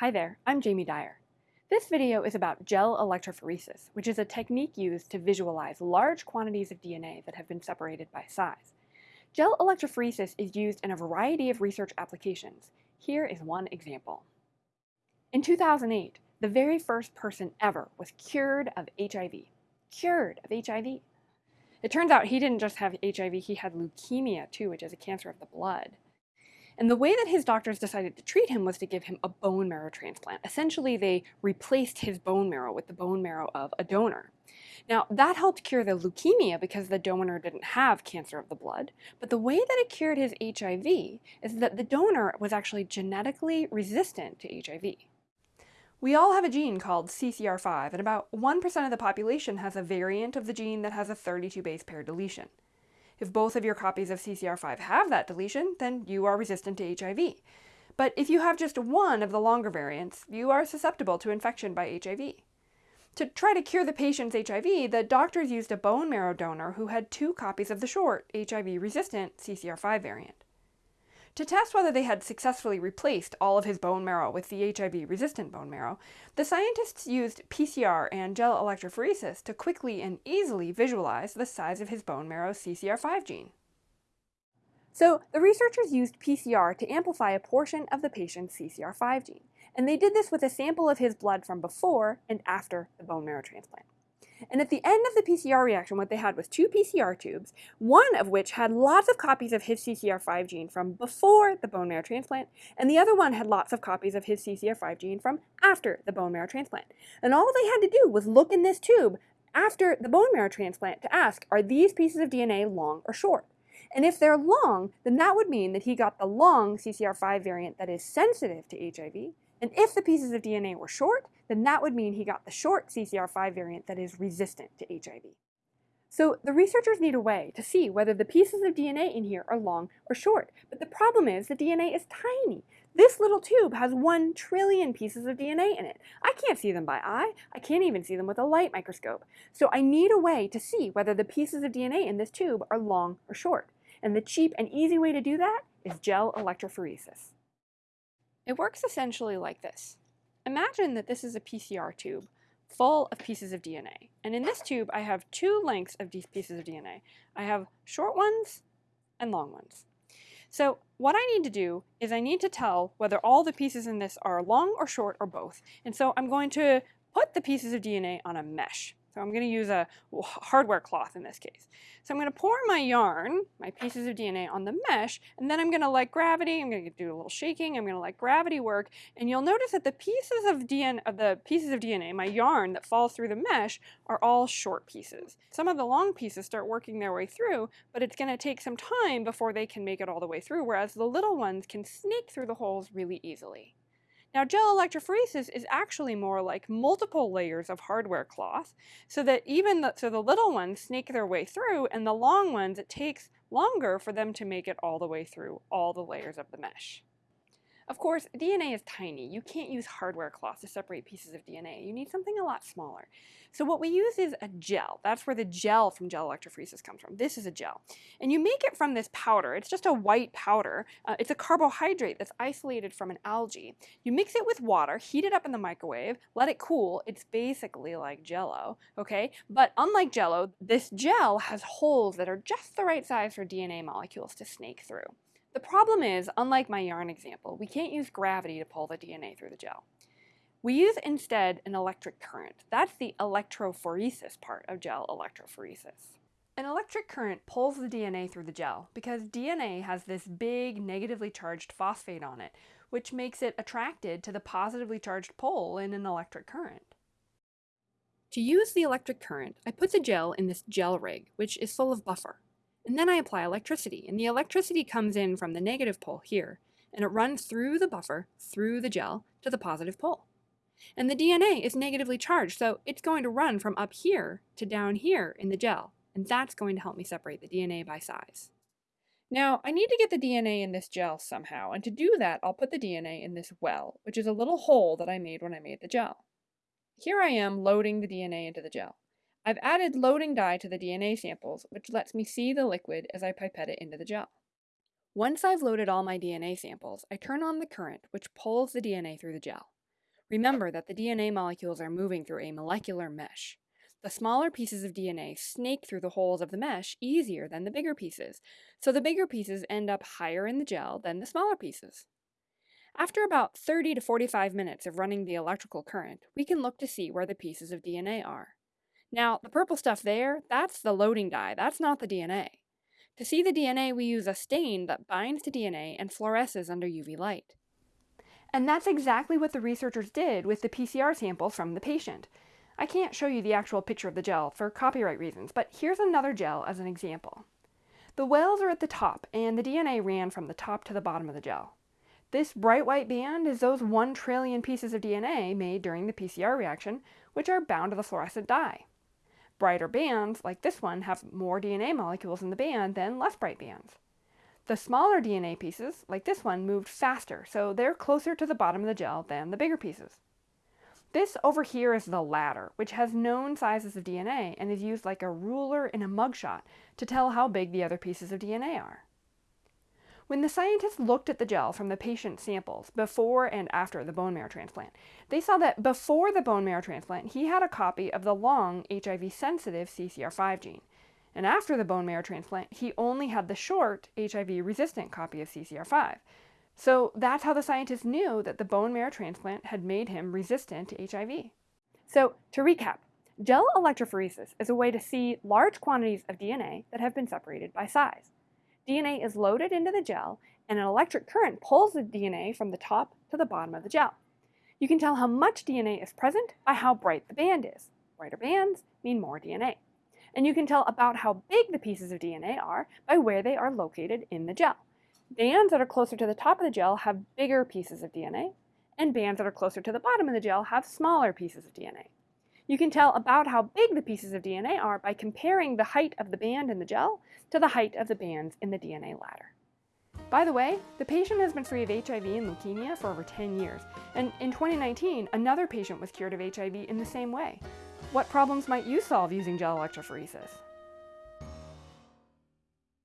Hi there, I'm Jamie Dyer. This video is about gel electrophoresis, which is a technique used to visualize large quantities of DNA that have been separated by size. Gel electrophoresis is used in a variety of research applications. Here is one example. In 2008, the very first person ever was cured of HIV. Cured of HIV. It turns out he didn't just have HIV, he had leukemia too, which is a cancer of the blood. And the way that his doctors decided to treat him was to give him a bone marrow transplant. Essentially, they replaced his bone marrow with the bone marrow of a donor. Now, that helped cure the leukemia because the donor didn't have cancer of the blood. But the way that it cured his HIV is that the donor was actually genetically resistant to HIV. We all have a gene called CCR5, and about 1% of the population has a variant of the gene that has a 32 base pair deletion. If both of your copies of CCR5 have that deletion, then you are resistant to HIV. But if you have just one of the longer variants, you are susceptible to infection by HIV. To try to cure the patient's HIV, the doctors used a bone marrow donor who had two copies of the short, HIV-resistant CCR5 variant. To test whether they had successfully replaced all of his bone marrow with the HIV-resistant bone marrow, the scientists used PCR and gel electrophoresis to quickly and easily visualize the size of his bone marrow's CCR5 gene. So the researchers used PCR to amplify a portion of the patient's CCR5 gene, and they did this with a sample of his blood from before and after the bone marrow transplant. And at the end of the PCR reaction, what they had was two PCR tubes, one of which had lots of copies of his CCR5 gene from before the bone marrow transplant, and the other one had lots of copies of his CCR5 gene from after the bone marrow transplant. And all they had to do was look in this tube after the bone marrow transplant to ask, are these pieces of DNA long or short? And if they're long, then that would mean that he got the long CCR5 variant that is sensitive to HIV, and if the pieces of DNA were short, then that would mean he got the short CCR5 variant that is resistant to HIV. So the researchers need a way to see whether the pieces of DNA in here are long or short. But the problem is the DNA is tiny. This little tube has one trillion pieces of DNA in it. I can't see them by eye. I can't even see them with a light microscope. So I need a way to see whether the pieces of DNA in this tube are long or short. And the cheap and easy way to do that is gel electrophoresis. It works essentially like this. Imagine that this is a PCR tube full of pieces of DNA. And in this tube, I have two lengths of these pieces of DNA. I have short ones and long ones. So what I need to do is I need to tell whether all the pieces in this are long or short or both. And so I'm going to put the pieces of DNA on a mesh. So I'm going to use a hardware cloth in this case. So I'm going to pour my yarn, my pieces of DNA on the mesh, and then I'm going to let gravity, I'm going to do a little shaking, I'm going to let gravity work, and you'll notice that the pieces of DNA, of the pieces of DNA, my yarn that falls through the mesh, are all short pieces. Some of the long pieces start working their way through, but it's going to take some time before they can make it all the way through, whereas the little ones can snake through the holes really easily. Now gel electrophoresis is actually more like multiple layers of hardware cloth so that even the, so the little ones snake their way through and the long ones it takes longer for them to make it all the way through all the layers of the mesh. Of course, DNA is tiny. You can't use hardware cloth to separate pieces of DNA. You need something a lot smaller. So what we use is a gel. That's where the gel from gel electrophoresis comes from. This is a gel. And you make it from this powder. It's just a white powder. Uh, it's a carbohydrate that's isolated from an algae. You mix it with water, heat it up in the microwave, let it cool. It's basically like jello, okay? But unlike jello, this gel has holes that are just the right size for DNA molecules to snake through. The problem is, unlike my yarn example, we can't use gravity to pull the DNA through the gel. We use instead an electric current. That's the electrophoresis part of gel electrophoresis. An electric current pulls the DNA through the gel because DNA has this big negatively charged phosphate on it, which makes it attracted to the positively charged pole in an electric current. To use the electric current, I put the gel in this gel rig, which is full of buffer. And then I apply electricity, and the electricity comes in from the negative pole here, and it runs through the buffer, through the gel, to the positive pole. And the DNA is negatively charged, so it's going to run from up here to down here in the gel, and that's going to help me separate the DNA by size. Now, I need to get the DNA in this gel somehow, and to do that, I'll put the DNA in this well, which is a little hole that I made when I made the gel. Here I am loading the DNA into the gel. I've added loading dye to the DNA samples, which lets me see the liquid as I pipette it into the gel. Once I've loaded all my DNA samples, I turn on the current, which pulls the DNA through the gel. Remember that the DNA molecules are moving through a molecular mesh. The smaller pieces of DNA snake through the holes of the mesh easier than the bigger pieces, so the bigger pieces end up higher in the gel than the smaller pieces. After about 30 to 45 minutes of running the electrical current, we can look to see where the pieces of DNA are. Now, the purple stuff there, that's the loading dye, that's not the DNA. To see the DNA, we use a stain that binds to DNA and fluoresces under UV light. And that's exactly what the researchers did with the PCR samples from the patient. I can't show you the actual picture of the gel for copyright reasons, but here's another gel as an example. The wells are at the top, and the DNA ran from the top to the bottom of the gel. This bright white band is those 1 trillion pieces of DNA made during the PCR reaction, which are bound to the fluorescent dye. Brighter bands, like this one, have more DNA molecules in the band than less bright bands. The smaller DNA pieces, like this one, moved faster, so they're closer to the bottom of the gel than the bigger pieces. This over here is the ladder, which has known sizes of DNA and is used like a ruler in a mugshot to tell how big the other pieces of DNA are. When the scientists looked at the gel from the patient samples before and after the bone marrow transplant, they saw that before the bone marrow transplant, he had a copy of the long HIV-sensitive CCR5 gene. And after the bone marrow transplant, he only had the short HIV-resistant copy of CCR5. So that's how the scientists knew that the bone marrow transplant had made him resistant to HIV. So to recap, gel electrophoresis is a way to see large quantities of DNA that have been separated by size. DNA is loaded into the gel, and an electric current pulls the DNA from the top to the bottom of the gel. You can tell how much DNA is present by how bright the band is. Brighter bands mean more DNA. And you can tell about how big the pieces of DNA are by where they are located in the gel. Bands that are closer to the top of the gel have bigger pieces of DNA, and bands that are closer to the bottom of the gel have smaller pieces of DNA. You can tell about how big the pieces of DNA are by comparing the height of the band in the gel to the height of the bands in the DNA ladder. By the way, the patient has been free of HIV and leukemia for over 10 years, and in 2019, another patient was cured of HIV in the same way. What problems might you solve using gel electrophoresis?